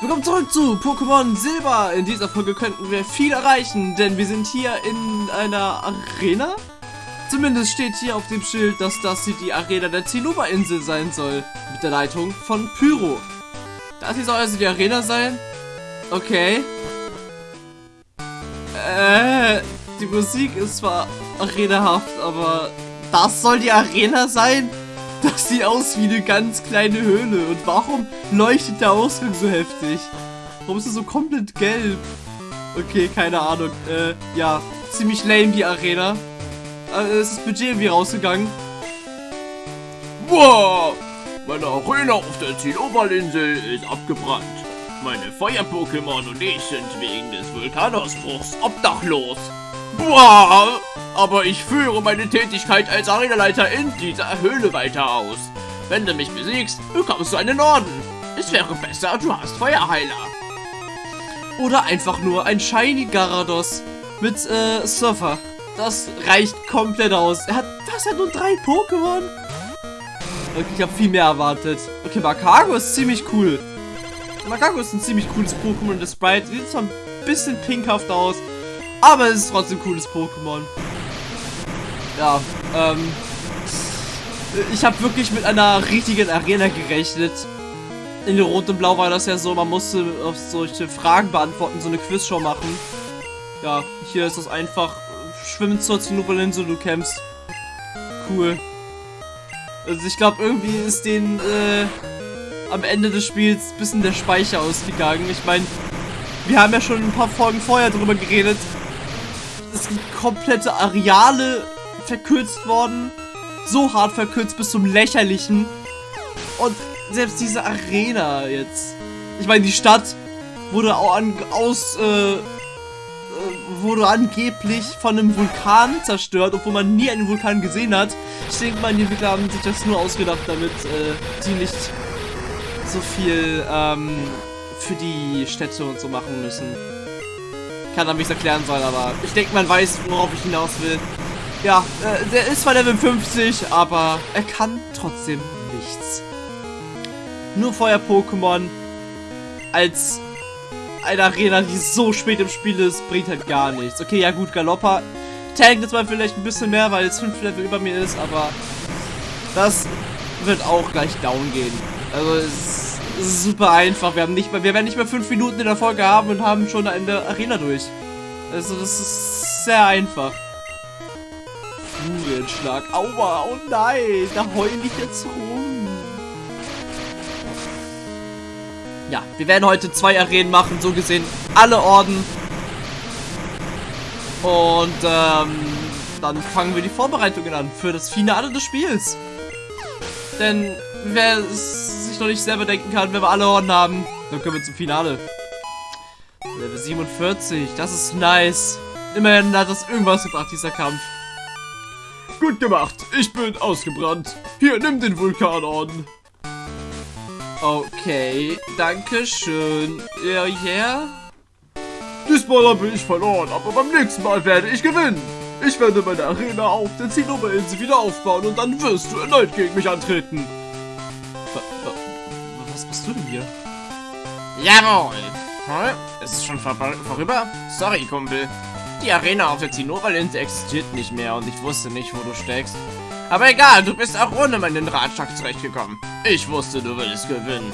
Willkommen zurück zu Pokémon Silber. In dieser Folge könnten wir viel erreichen, denn wir sind hier in einer Arena. Zumindest steht hier auf dem Schild, dass das hier die Arena der Zinnober-Insel sein soll. Mit der Leitung von Pyro. Das hier soll also die Arena sein? Okay. Äh, die Musik ist zwar arenahaft, aber das soll die Arena sein? Das sieht aus wie eine ganz kleine Höhle. Und warum leuchtet der Ausgang so heftig? Warum ist er so komplett gelb? Okay, keine Ahnung. Äh, ja, ziemlich lame die Arena. Äh, ist das Budget irgendwie rausgegangen? Wow! Meine Arena auf der Zieloberinsel ist abgebrannt. Meine Feuer-Pokémon und ich sind wegen des Vulkanausbruchs obdachlos. Boah! Aber ich führe meine Tätigkeit als Arenaleiter in dieser Höhle weiter aus. Wenn du mich besiegst, bekommst du einen Orden. Es wäre besser, du hast Feuerheiler. Oder einfach nur ein Shiny Garados mit äh, Surfer. Das reicht komplett aus. Er hat, er hat nur drei Pokémon? Okay, ich habe viel mehr erwartet. Okay, Makago ist ziemlich cool. Makago ist ein ziemlich cooles Pokémon. Das Sprite sieht zwar ein bisschen pinkhaft aus, aber es ist trotzdem ein cooles Pokémon. Ja, ähm... Ich habe wirklich mit einer richtigen Arena gerechnet. In Rot und Blau war das ja so, man musste auf solche Fragen beantworten, so eine Quizshow machen. Ja, hier ist das einfach, schwimmen zur Zinnoberlinsel, du kämpfst. Cool. Also ich glaube, irgendwie ist den äh, am Ende des Spiels ein bisschen der Speicher ausgegangen. Ich meine, wir haben ja schon ein paar Folgen vorher drüber geredet. Es sind komplette Areale verkürzt worden. So hart verkürzt bis zum Lächerlichen. Und selbst diese Arena jetzt. Ich meine, die Stadt wurde auch an, aus, äh, äh, wurde angeblich von einem Vulkan zerstört, obwohl man nie einen Vulkan gesehen hat. Ich denke mal, die Entwickler haben sich das nur ausgedacht, damit äh, die nicht so viel ähm, für die Städte und so machen müssen. Kann er mich erklären sollen, aber ich denke, man weiß, worauf ich hinaus will. Ja, äh, der ist zwar Level 50, aber er kann trotzdem nichts. Nur Feuer-Pokémon als eine Arena, die so spät im Spiel ist, bringt halt gar nichts. Okay, ja gut, Galoppa tankt jetzt mal vielleicht ein bisschen mehr, weil es 5 Level über mir ist, aber das wird auch gleich down gehen. Also es ist super einfach. Wir haben nicht mehr, wir werden nicht mehr 5 Minuten in der Folge haben und haben schon eine Arena durch. Also das ist sehr einfach. Furienschlag. Aua, oh nein, da heul ich jetzt rum. Ja, wir werden heute zwei Arenen machen, so gesehen alle Orden. Und ähm, dann fangen wir die Vorbereitungen an für das Finale des Spiels. Denn wer es sich noch nicht selber denken kann, wenn wir alle Orden haben, dann können wir zum Finale. Level 47, das ist nice. Immerhin hat das irgendwas gebracht, dieser Kampf. Gut gemacht, ich bin ausgebrannt. Hier, nimm den Vulkanorden. Okay, danke schön. Ja, yeah. Diesmal habe ich verloren, aber beim nächsten Mal werde ich gewinnen. Ich werde meine Arena auf der Zinnoberinsel wieder aufbauen und dann wirst du erneut gegen mich antreten. Was machst du denn hier? Jawohl. Hm? Ist es schon vor vorüber? Sorry, Kumpel. Die Arena auf der Zinnoberlinse existiert nicht mehr und ich wusste nicht, wo du steckst. Aber egal, du bist auch ohne meinen Ratschlag zurechtgekommen. Ich wusste, du würdest gewinnen.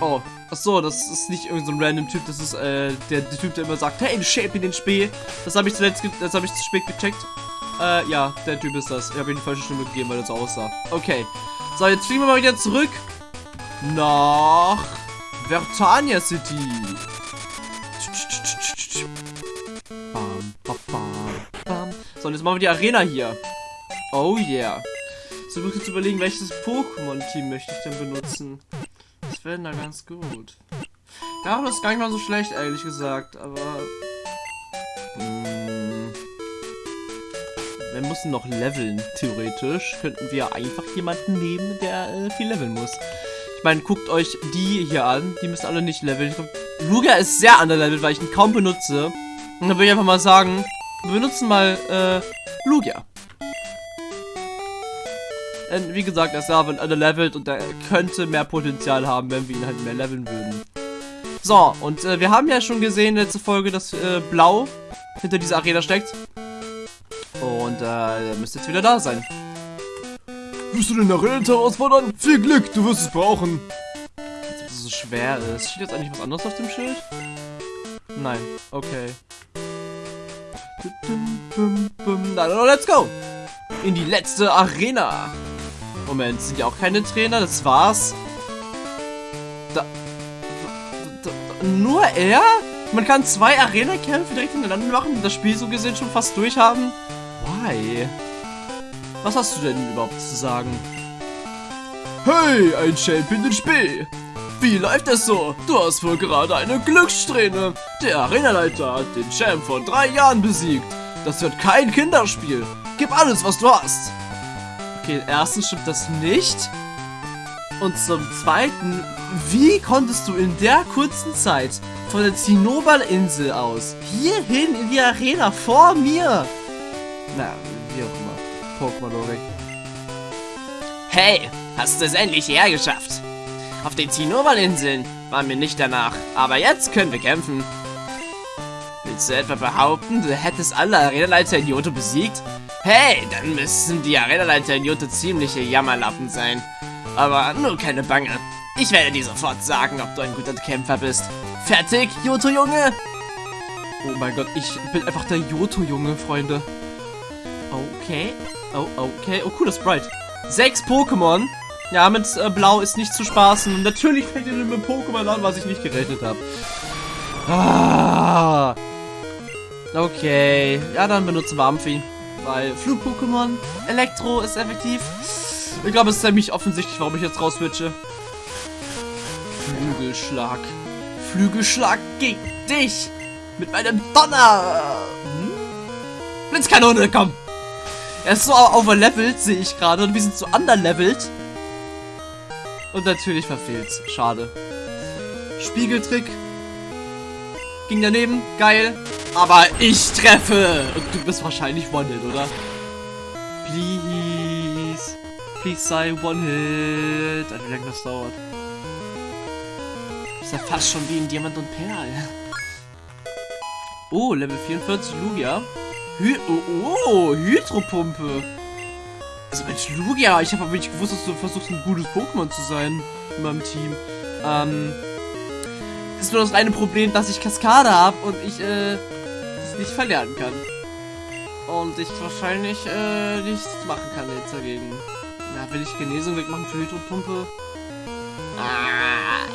Oh, ach so, das ist nicht irgendein so random Typ, das ist äh, der, der, Typ, der immer sagt, hey, shape in den Spee. Das habe ich zuletzt, das habe ich zu spät gecheckt. Äh, ja, der Typ ist das. Ich habe ihm die falsche Stimme gegeben, weil so aussah. Okay. So, jetzt fliegen wir mal wieder zurück nach Vertania City. So, und jetzt machen wir die Arena hier. Oh yeah. So, wirklich zu überlegen, welches Pokémon-Team möchte ich denn benutzen. Das wäre da ganz gut. Ja, das ist gar nicht mal so schlecht, ehrlich gesagt, aber... Mh, wir müssen noch leveln, theoretisch. Könnten wir einfach jemanden nehmen, der äh, viel leveln muss. Ich meine, guckt euch die hier an. Die müssen alle nicht leveln. Lugia ist sehr underlevelt, weil ich ihn kaum benutze. Und dann würde ich einfach mal sagen, wir benutzen mal äh, Lugia. Äh, wie gesagt, er ist ja levelt und er könnte mehr Potenzial haben, wenn wir ihn halt mehr leveln würden. So, und äh, wir haben ja schon gesehen letzte Folge, dass äh, Blau hinter dieser Arena steckt. Und äh, er müsste jetzt wieder da sein. Wirst du den Arena herausfordern? Viel Glück, du wirst es brauchen. Als ob das so schwer ist. Steht jetzt eigentlich was anderes auf dem Schild? Nein, okay. Na, let's go! In die letzte Arena! Moment, sind ja auch keine Trainer, das war's. Da, da, da, nur er? Man kann zwei Arena-Kämpfe direkt hintereinander machen und das Spiel so gesehen schon fast durchhaben? Why? Was hast du denn überhaupt zu sagen? Hey, ein Champion in Spiel! Wie läuft es so? Du hast wohl gerade eine Glückssträhne. Der Arenaleiter hat den Champ vor drei Jahren besiegt. Das wird kein Kinderspiel. Gib alles, was du hast. Okay, erstens stimmt das nicht. Und zum zweiten, wie konntest du in der kurzen Zeit von der Zinnoberinsel aus hierhin in die Arena vor mir? Na, wie auch immer. Pokémon-Logik. Hey, hast du es endlich hergeschafft? Auf den Zinnober-Inseln waren wir nicht danach, aber jetzt können wir kämpfen. Willst du etwa behaupten, du hättest alle Arenaleiter in Johto besiegt? Hey, dann müssen die Arenaleiter in Johto ziemliche Jammerlappen sein. Aber nur keine Bange. Ich werde dir sofort sagen, ob du ein guter Kämpfer bist. Fertig, Johto-Junge? Oh mein Gott, ich bin einfach der Johto-Junge, Freunde. Okay. Oh, okay. Oh, cooler Sprite. Sechs Pokémon. Ja, mit äh, Blau ist nicht zu spaßen. Und natürlich fängt ihr mit Pokémon an, was ich nicht gerechnet habe. Ah. Okay. Ja, dann benutzen wir Amphi. Weil Flug-Pokémon, Elektro ist effektiv. Ich glaube, es ist ziemlich offensichtlich, warum ich jetzt rauswitche. Flügelschlag. Flügelschlag gegen dich. Mit meinem Donner. Hm? Blitzkanone, komm. Er ist so overlevelt, sehe ich gerade. Und wir sind so underlevelt. Und natürlich verfehlt's. Schade. Spiegeltrick. Ging daneben. Geil. Aber ich treffe. Und du bist wahrscheinlich One-Hit, oder? Please. Please sei One-Hit. Alter, wie lange das dauert. ist ja fast schon wie in Diamant und Perl. Oh, Level 44 Lugia. Hy oh, oh, Hydropumpe. Also Mensch, Lugia, ich habe aber nicht gewusst, dass du versuchst, ein gutes Pokémon zu sein in meinem Team. Ähm, ist nur das eine Problem, dass ich Kaskade habe und ich, äh, das nicht verlernen kann. Und ich wahrscheinlich, äh, nichts machen kann jetzt dagegen. Ja, will ich Genesung wegmachen für Hydropumpe? Ah,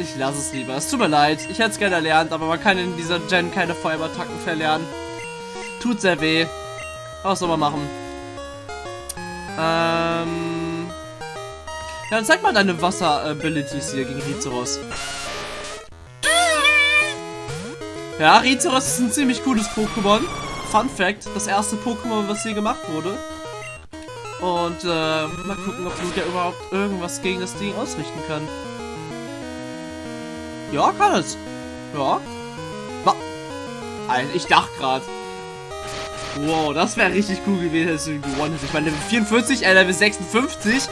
ich lasse es lieber. Es tut mir leid. Ich hätte es gerne erlernt, aber man kann in dieser Gen keine Feuerattacken verlernen. Tut sehr weh. Was soll man machen? Ähm. Ja, dann zeig mal deine Wasser-Abilities hier gegen Rizeros. Ja, Rizeros ist ein ziemlich cooles Pokémon. Fun Fact, das erste Pokémon, was hier gemacht wurde. Und äh, mal gucken, ob Lugia überhaupt irgendwas gegen das Ding ausrichten kann. Ja, kann es. Ja. Ich dachte gerade. Wow, das wäre richtig cool gewesen, hättest du gewonnen Ich meine, Level 44, äh, Level 56.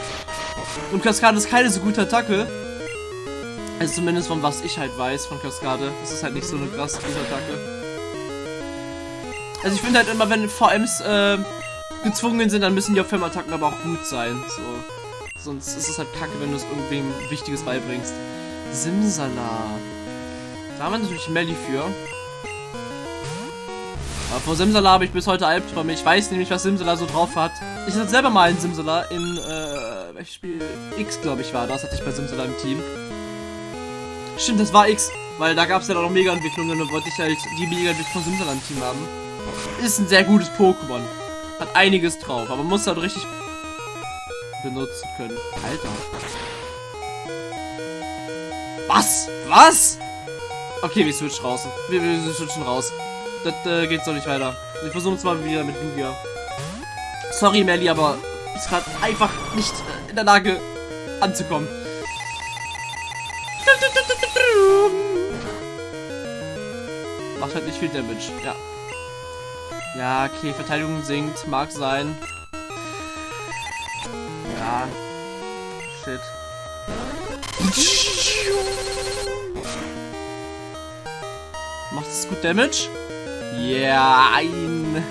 Und Kaskade ist keine so gute Attacke. Also zumindest von was ich halt weiß von Kaskade. Das ist halt nicht so eine krass gute Attacke. Also ich finde halt immer, wenn VMs äh, gezwungen sind, dann müssen die auf Firmattacken aber auch gut sein. So. Sonst ist es halt kacke, wenn du es irgendwem Wichtiges beibringst. Simsala. Da haben wir natürlich Melly für. Aber vor Simsala habe ich bis heute Albträume. Ich weiß nämlich, was Simsala so drauf hat. Ich hatte selber mal einen Simsala in, äh, welches Spiel? X, glaube ich, war das. Hatte ich bei Simsala im Team. Stimmt, das war X. Weil da gab es ja auch noch Mega-Entwicklungen und wollte ich halt die Mega-Entwicklung von Simsala im Team haben. Ist ein sehr gutes Pokémon. Hat einiges drauf, aber muss halt richtig benutzen können. Alter. Was? Was? Okay, wir switchen raus. Wir, wir switchen raus. Das äh, geht so nicht weiter. Ich versuche es mal wieder mit Lugia. Sorry, Melly, aber ist gerade einfach nicht äh, in der Lage anzukommen. Macht halt nicht viel Damage, ja. Ja, okay, Verteidigung sinkt, mag sein. Ja. Shit. Macht es gut Damage? Jein.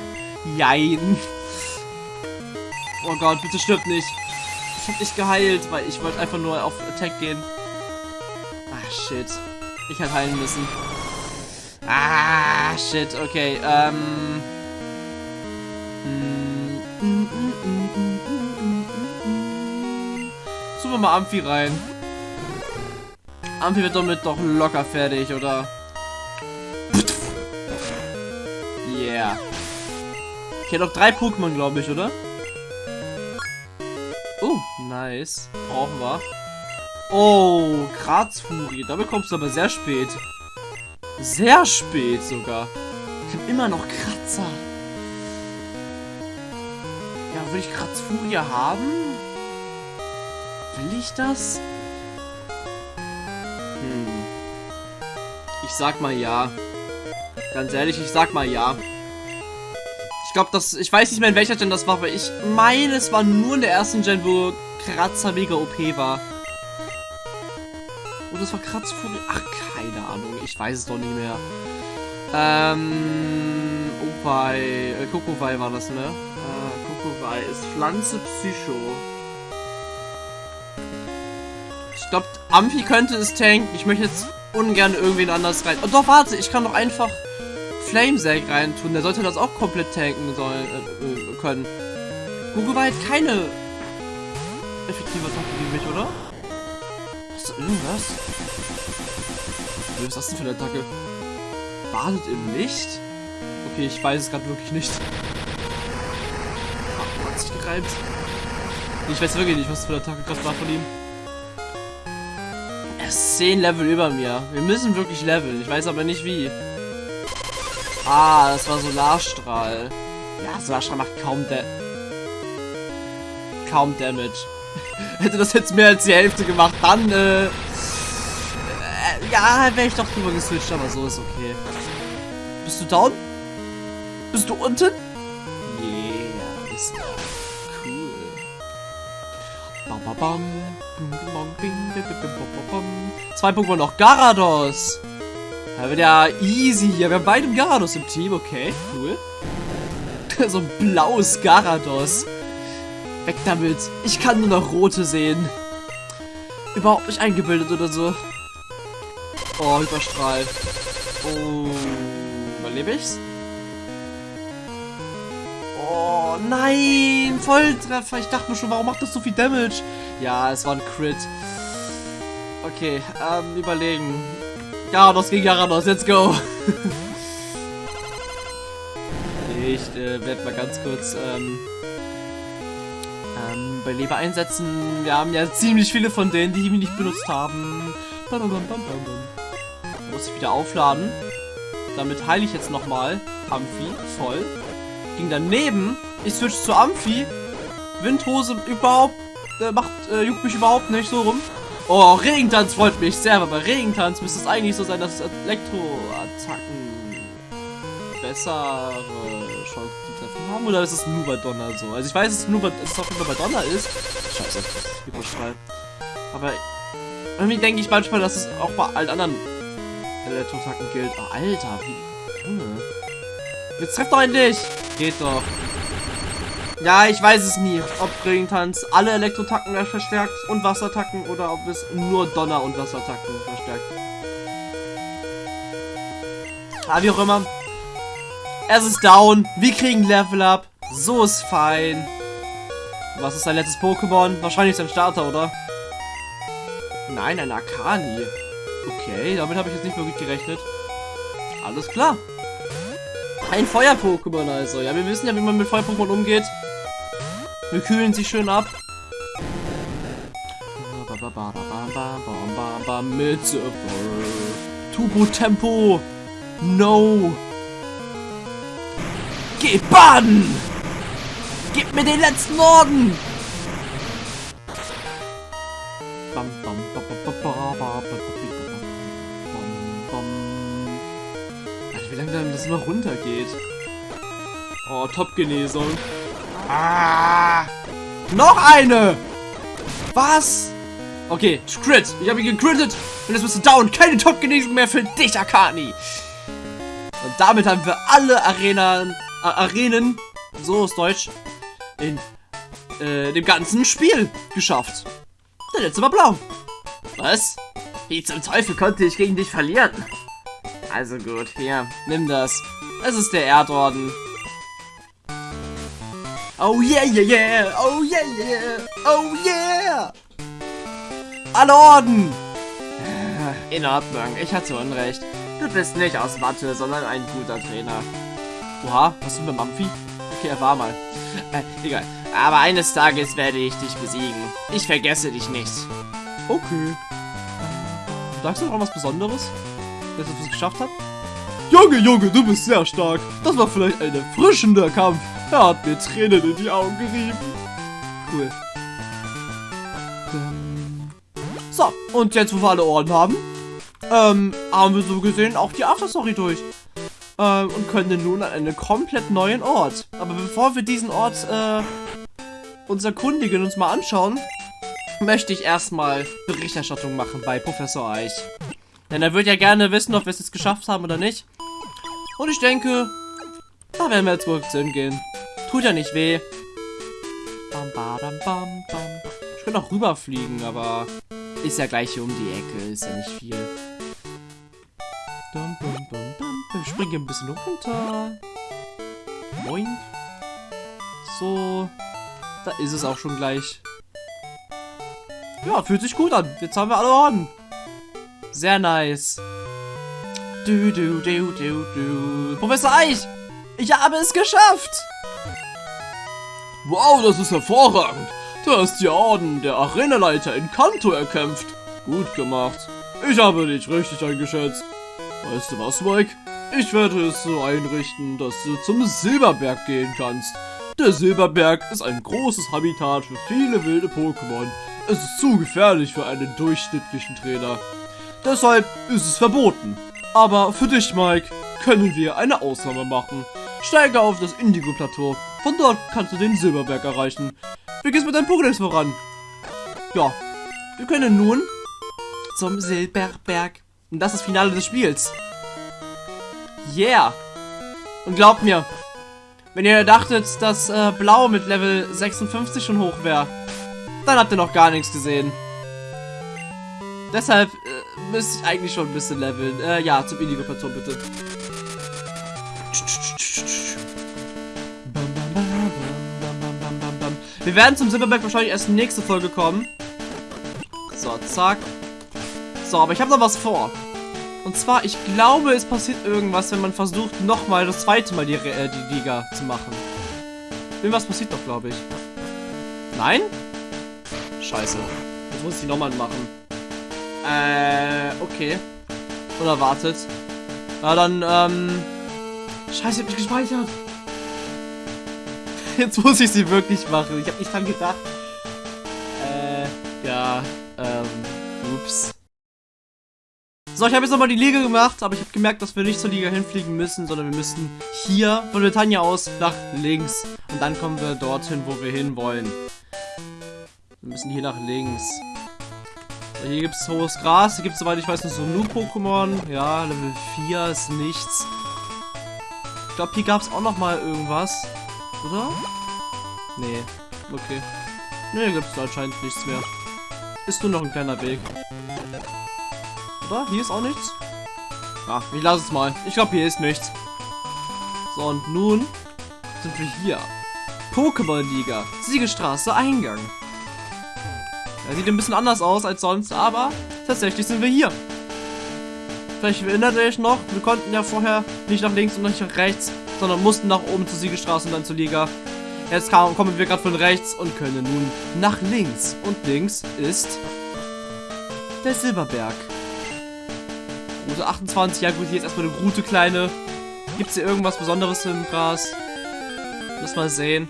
Jein. Oh Gott, bitte stirb nicht. Ich hab dich geheilt, weil ich wollte einfach nur auf Attack gehen. Ah, shit. Ich hätte heilen müssen. Ah, shit, okay, ähm... Suchen wir mal Amphi rein. Amphi wird damit doch locker fertig, oder? Okay, noch drei Pokémon, glaube ich, oder? Oh, nice. Brauchen wir. Oh, Grazfurie. Da bekommst du aber sehr spät. Sehr spät sogar. Ich habe immer noch Kratzer. Ja, will ich Kratzfurie haben? Will ich das? Hm. Ich sag mal ja. Ganz ehrlich, ich sag mal ja. Ich glaube, das. Ich weiß nicht mehr, in welcher Gen das war, aber ich meine, es war nur in der ersten Gen, wo Kratzer mega OP war. Und das war Kratzfurie. Ach, keine Ahnung. Ich weiß es doch nicht mehr. Ähm. Opai. Äh, Kokowai war das, ne? Äh, Kokowai ist Pflanze Psycho. Ich glaube, Amphi könnte es tanken. Ich möchte jetzt ungern irgendwen anders rein. Oh, doch, warte. Ich kann doch einfach Flamesag reintun. Der sollte das auch komplett tanken sollen, äh, äh, können. Kokowai hat keine effektive Attacke gegen mich, oder? Hast irgendwas? Was ist das denn für eine Attacke? Badet im Licht? Okay, ich weiß es gerade wirklich nicht. Ach, hat sich gereimt. Ich weiß wirklich nicht, was für eine Attacke gerade war von ihm. Er ist 10 Level über mir. Wir müssen wirklich leveln. Ich weiß aber nicht wie. Ah, das war Solarstrahl. Ja, Solarstrahl macht kaum da kaum Damage. Hätte das jetzt mehr als die Hälfte gemacht, dann, äh, äh ja, wäre ich doch drüber geswitcht, aber so ist okay. Bist du down? Bist du unten? Yeah, ist cool. Bam, bam, bam. Zwei Pokémon noch. Garados. Da wird ja easy hier. Wir haben beide Garados im Team. Okay, cool. so ein blaues Garados. Weg damit. Ich kann nur noch rote sehen. Überhaupt nicht eingebildet oder so. Oh, Hyperstrahl. Oh. Überlebe ich's? Oh, nein. Volltreffer. Ich dachte mir schon, warum macht das so viel Damage? Ja, es war ein Crit. Okay, ähm, überlegen. Garados gegen Garados. Let's go. ich äh, werde mal ganz kurz, ähm, ähm, bei Leber einsetzen. Wir haben ja ziemlich viele von denen, die wir nicht benutzt haben. Muss ich wieder aufladen. Damit heile ich jetzt nochmal Amphi voll. Ging daneben. Ich switch zu Amphi. Windhose überhaupt äh, macht, äh, juckt mich überhaupt nicht so rum. Oh, Regentanz freut mich sehr, aber bei Regentanz müsste es eigentlich so sein, dass Elektroattacken bessere Chancen zu treffen haben. Oder ist es nur bei Donner so? Also ich weiß, dass es nur bei, dass es jeden Fall bei Donner ist. Scheiße, Hyperstrahl. Aber irgendwie denke ich manchmal, dass es auch bei allen anderen Elektroattacken gilt. Oh, Alter, wie... Junge. Jetzt treff doch endlich! Geht doch. Ja, ich weiß es nie, ob Regentanz alle Elektrotacken verstärkt und Wasserattacken oder ob es nur Donner- und Wasserattacken verstärkt. Ah, wie auch immer. Es ist down. Wir kriegen Level Up. So ist fein. Was ist dein letztes Pokémon? Wahrscheinlich sein Starter, oder? Nein, ein Akani. Okay, damit habe ich jetzt nicht wirklich gerechnet. Alles klar. Ein Feuer-Pokémon also. Ja, wir wissen ja, wie man mit Feuer-Pokémon umgeht. Wir kühlen sie schön ab. Mit Turbo Tempo. No. Geh baden. Gib mir den letzten Orden. Bam, bam, bam, bam, bam, bam, bam, Alter, wie lange das immer runtergeht. Oh, Top-Genesung. Ah! Noch eine! Was? Okay, Crit. Ich habe ihn gecrittet. Und jetzt bist du down. Keine Top-Genesung mehr für dich, Akani. Und damit haben wir alle Arenen, äh, Arenen, so ist Deutsch, in äh, dem ganzen Spiel geschafft. Der letzte war blau. Was? Wie zum Teufel konnte ich gegen dich verlieren? Also gut, hier. Nimm das. Es ist der Erdorden. Oh yeah, yeah, yeah. Oh yeah, yeah. Oh yeah. Alle Orden. In Ordnung, ich hatte Unrecht. Du bist nicht aus Watte, sondern ein guter Trainer. Oha, was ist mit Mampfi? Okay, er war mal. Äh, egal. Aber eines Tages werde ich dich besiegen. Ich vergesse dich nicht. Okay. Sagst du noch was Besonderes? Dass du es geschafft hast? Junge, Junge, du bist sehr stark. Das war vielleicht ein erfrischender Kampf. Er hat mir Tränen in die Augen gerieben. Cool. So, und jetzt, wo wir alle Ohren haben, ähm, haben wir so gesehen auch die Afterstory durch. Ähm, und können nun an einen komplett neuen Ort. Aber bevor wir diesen Ort, äh, uns erkundigen, uns mal anschauen, möchte ich erstmal Berichterstattung machen bei Professor Eich. Denn er wird ja gerne wissen, ob wir es jetzt geschafft haben oder nicht. Und ich denke, da werden wir jetzt wohl hingehen. Tut ja nicht weh. Bam, badam, bam, bam. Ich könnte auch rüberfliegen, aber ist ja gleich hier um die Ecke. Ist ja nicht viel. Dum, dum, dum, dum. Ich springe ein bisschen runter. Moin. So. Da ist es auch schon gleich. Ja, fühlt sich gut an. Jetzt haben wir alle Orden. Sehr nice. Du, du, du, du, du. Professor Eich! Ich habe es geschafft! Wow, das ist hervorragend. Du hast die Orden der Arenaleiter in Kanto erkämpft. Gut gemacht. Ich habe dich richtig eingeschätzt. Weißt du was, Mike? Ich werde es so einrichten, dass du zum Silberberg gehen kannst. Der Silberberg ist ein großes Habitat für viele wilde Pokémon. Es ist zu gefährlich für einen durchschnittlichen Trainer. Deshalb ist es verboten. Aber für dich, Mike, können wir eine Ausnahme machen. Steige auf das Indigo-Plateau. Von dort kannst du den Silberberg erreichen. Wie geht's mit deinem Pokédex voran? Ja, wir können nun zum Silberberg. Und das ist das Finale des Spiels. Yeah. Und glaubt mir, wenn ihr dachtet, dass äh, Blau mit Level 56 schon hoch wäre, dann habt ihr noch gar nichts gesehen. Deshalb äh, müsste ich eigentlich schon ein bisschen leveln. Äh, ja, zum Indigo-Plateau bitte. Wir werden zum Silberberg wahrscheinlich erst nächste Folge kommen. So, zack. So, aber ich habe noch was vor. Und zwar, ich glaube, es passiert irgendwas, wenn man versucht, nochmal das zweite Mal die, äh, die Liga zu machen. Irgendwas passiert doch, glaube ich. Nein? Scheiße. Jetzt muss ich die nochmal machen. Äh, okay. Unerwartet. Na dann, ähm... Scheiße, ich hab nicht gespeichert. Jetzt muss ich sie wirklich machen. Ich habe nicht dran gedacht. Äh, ja, ähm, ups. So, ich habe jetzt nochmal die Liga gemacht, aber ich habe gemerkt, dass wir nicht zur Liga hinfliegen müssen, sondern wir müssen hier von Britannia aus nach links. Und dann kommen wir dorthin, wo wir hinwollen. Wir müssen hier nach links. So, hier gibt es hohes Gras. Hier gibt es, soweit ich weiß, noch so Nu-Pokémon. Ja, Level 4 ist nichts. Ich glaube, hier gab es auch noch mal irgendwas. Oder? Nee. Okay. Nee, gibt es anscheinend nichts mehr. Ist nur noch ein kleiner Weg. Oder? Hier ist auch nichts? Ja, ich lasse es mal. Ich glaube, hier ist nichts. So, und nun sind wir hier. Pokémon-Liga. Siegestraße, Eingang. Er sieht ein bisschen anders aus als sonst, aber tatsächlich sind wir hier. Vielleicht erinnert ihr euch noch, wir konnten ja vorher nicht nach links und nicht nach rechts, sondern mussten nach oben zur Siegestraße und dann zur Liga. Jetzt kam, kommen wir gerade von rechts und können nun nach links. Und links ist der Silberberg. Route 28, ja gut, hier ist erstmal eine Route kleine. Gibt es hier irgendwas Besonderes im Gras? Lass mal sehen.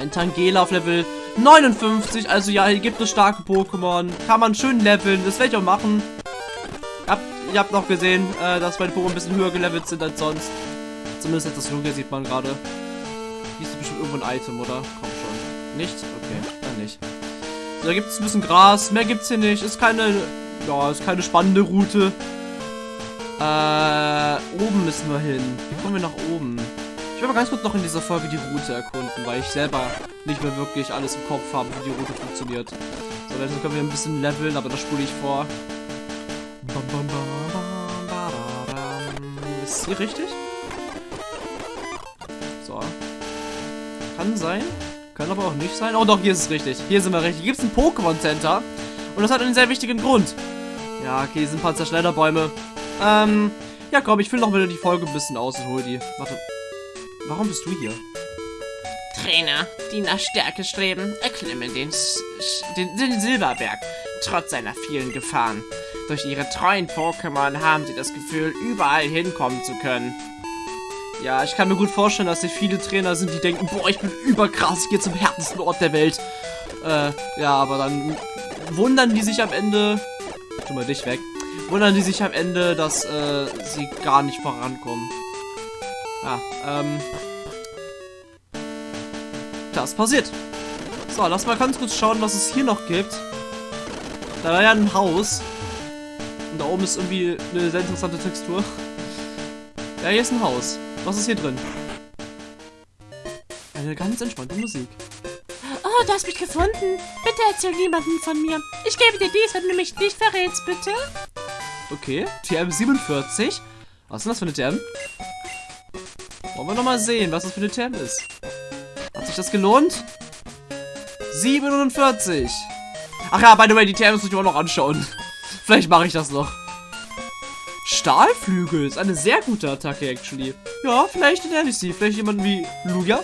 Ein Tangela auf Level 59, also ja, hier gibt es starke Pokémon. Kann man schön leveln, das werde ich auch machen. Habt, ihr habt noch gesehen, äh, dass meine Pokémon ein bisschen höher gelevelt sind als sonst. Zumindest das Logo sieht man gerade. Hier ist bestimmt irgendwo ein Item, oder? Komm schon. Nicht? Okay, dann nicht. Da gibt es ein bisschen Gras, mehr gibt's hier nicht. Ist keine, ja, ist keine spannende Route. Äh, oben müssen wir hin. Wie kommen wir nach oben? Ich will mal ganz kurz noch in dieser Folge die Route erkunden, weil ich selber nicht mehr wirklich alles im Kopf habe, wie die Route funktioniert. So, dann können wir ein bisschen leveln, aber das spule ich vor. Ist hier richtig? Kann sein. Kann aber auch nicht sein. Oh doch, hier ist es richtig. Hier sind wir richtig. Hier gibt es ein Pokémon Center. Und das hat einen sehr wichtigen Grund. Ja, okay, hier sind ein paar Zerschneiderbäume. Ähm, ja komm, ich fülle noch wieder die Folge ein bisschen aus und hol die. Warte. Warum bist du hier? Trainer, die nach Stärke streben, erklimmen den, den, den Silberberg, trotz seiner vielen Gefahren. Durch ihre treuen Pokémon haben sie das Gefühl, überall hinkommen zu können. Ja, ich kann mir gut vorstellen, dass hier viele Trainer sind, die denken, boah, ich bin überkrass, ich gehe zum härtesten Ort der Welt. Äh, ja, aber dann wundern die sich am Ende, tu mal dich weg, wundern die sich am Ende, dass äh, sie gar nicht vorankommen. Ja, ähm, das passiert. So, lass mal ganz kurz schauen, was es hier noch gibt. Da war ja ein Haus. Und da oben ist irgendwie eine sehr interessante Textur. Ja, hier ist ein Haus. Was ist hier drin? Eine ganz entspannte Musik. Oh, du hast mich gefunden. Bitte erzähl niemandem von mir. Ich gebe dir dies, wenn du mich nicht verrätst, bitte. Okay, TM47. Was ist denn das für eine TM? Wollen wir nochmal sehen, was das für eine TM ist. Hat sich das gelohnt? 47. Ach ja, by the way, die TMs muss ich auch noch anschauen. Vielleicht mache ich das noch. Stahlflügel ist eine sehr gute Attacke, actually. Ja, vielleicht nenne ich sie. Vielleicht jemanden wie Lugia.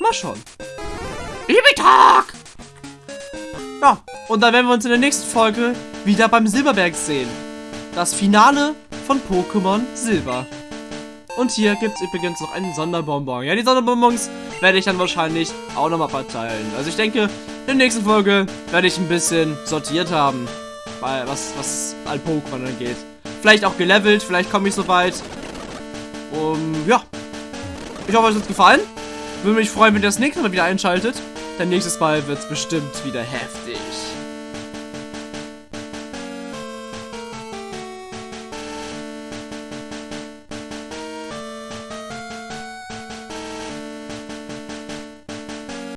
Mal schauen. Ibitak! Ja, und dann werden wir uns in der nächsten Folge wieder beim Silberberg sehen. Das Finale von Pokémon Silber. Und hier gibt es übrigens noch einen Sonderbonbon. Ja, die Sonderbonbons werde ich dann wahrscheinlich auch nochmal verteilen. Also ich denke, in der nächsten Folge werde ich ein bisschen sortiert haben. Weil was, was all Pokémon angeht. Vielleicht auch gelevelt, vielleicht komme ich so weit. Um, ja. Ich hoffe, es hat gefallen. Würde mich freuen, wenn ihr das nächste Mal wieder einschaltet. Denn nächstes Mal wird es bestimmt wieder heftig.